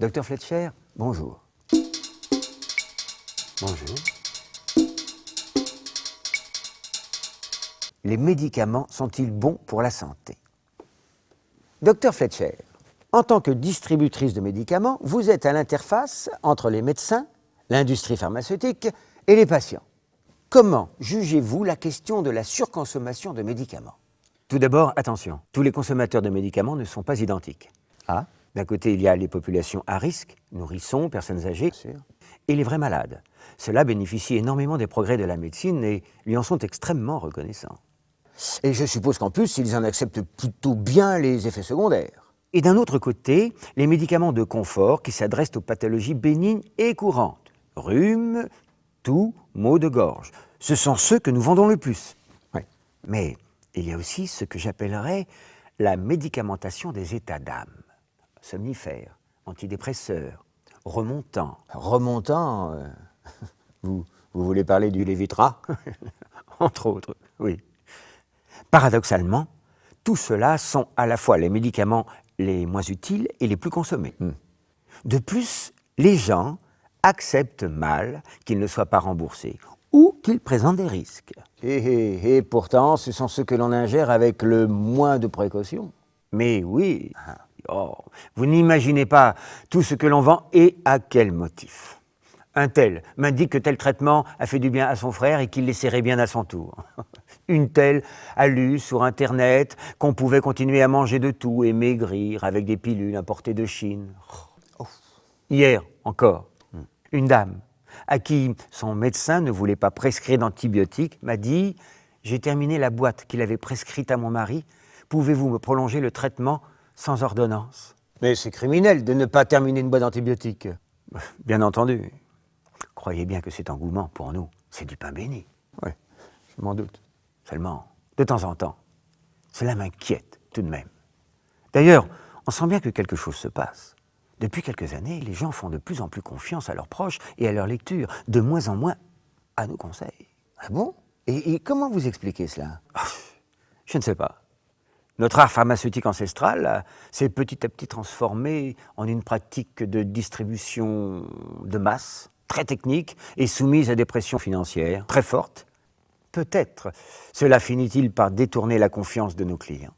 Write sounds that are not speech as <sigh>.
Docteur Fletcher, bonjour. Bonjour. Les médicaments sont-ils bons pour la santé? Docteur Fletcher, en tant que distributrice de médicaments, vous êtes à l'interface entre les médecins, l'industrie pharmaceutique et les patients. Comment jugez-vous la question de la surconsommation de médicaments? Tout d'abord, attention, tous les consommateurs de médicaments ne sont pas identiques. Ah D'un côté, il y a les populations à risque, nourrissons, personnes âgées, et les vrais malades. Ceux-là bénéficient énormément des progrès de la médecine et lui en sont extrêmement reconnaissants. Et je suppose qu'en plus, ils en acceptent plutôt bien les effets secondaires. Et d'un autre côté, les médicaments de confort qui s'adressent aux pathologies bénignes et courantes. Rhume, toux, maux de gorge. Ce sont ceux que nous vendons le plus. Mais il y a aussi ce que j'appellerais la médicamentation des états d'âme. Somnifères, antidépresseurs, remontants. Remontants euh, <laughs> vous, vous voulez parler du Lévitra <laughs> Entre autres, oui. Paradoxalement, tout cela sont à la fois les médicaments les moins utiles et les plus consommés. Hmm. De plus, les gens acceptent mal qu'ils ne soient pas remboursés ou qu'ils présentent des risques. Et, et pourtant, ce sont ceux que l'on ingère avec le moins de précautions. Mais oui, oh, vous n'imaginez pas tout ce que l'on vend et à quel motif. Un tel m'indique que tel traitement a fait du bien à son frère et qu'il l'essaierait bien à son tour. <laughs> Une telle a lu sur Internet qu'on pouvait continuer à manger de tout et maigrir avec des pilules importées de Chine. Oh. Hier encore, une dame à qui son médecin ne voulait pas prescrire d'antibiotiques m'a dit « J'ai terminé la boîte qu'il avait prescrite à mon mari. Pouvez-vous me prolonger le traitement sans ordonnance ?» Mais c'est criminel de ne pas terminer une boîte d'antibiotiques. <laughs> Bien entendu. Croyez bien que cet engouement, pour nous, c'est du pain béni. Oui, je m'en doute. Seulement, de temps en temps, cela m'inquiète tout de même. D'ailleurs, on sent bien que quelque chose se passe. Depuis quelques années, les gens font de plus en plus confiance à leurs proches et à leur lecture, de moins en moins à nos conseils. Ah bon? Et, comment vous expliquez cela? <laughs> Je ne sais pas. Notre art pharmaceutique ancestral s'est petit à petit transformé en une pratique de distribution de masse, très technique et soumise à des pressions financières très fortes Peut-être cela finit-il par détourner la confiance de nos clients.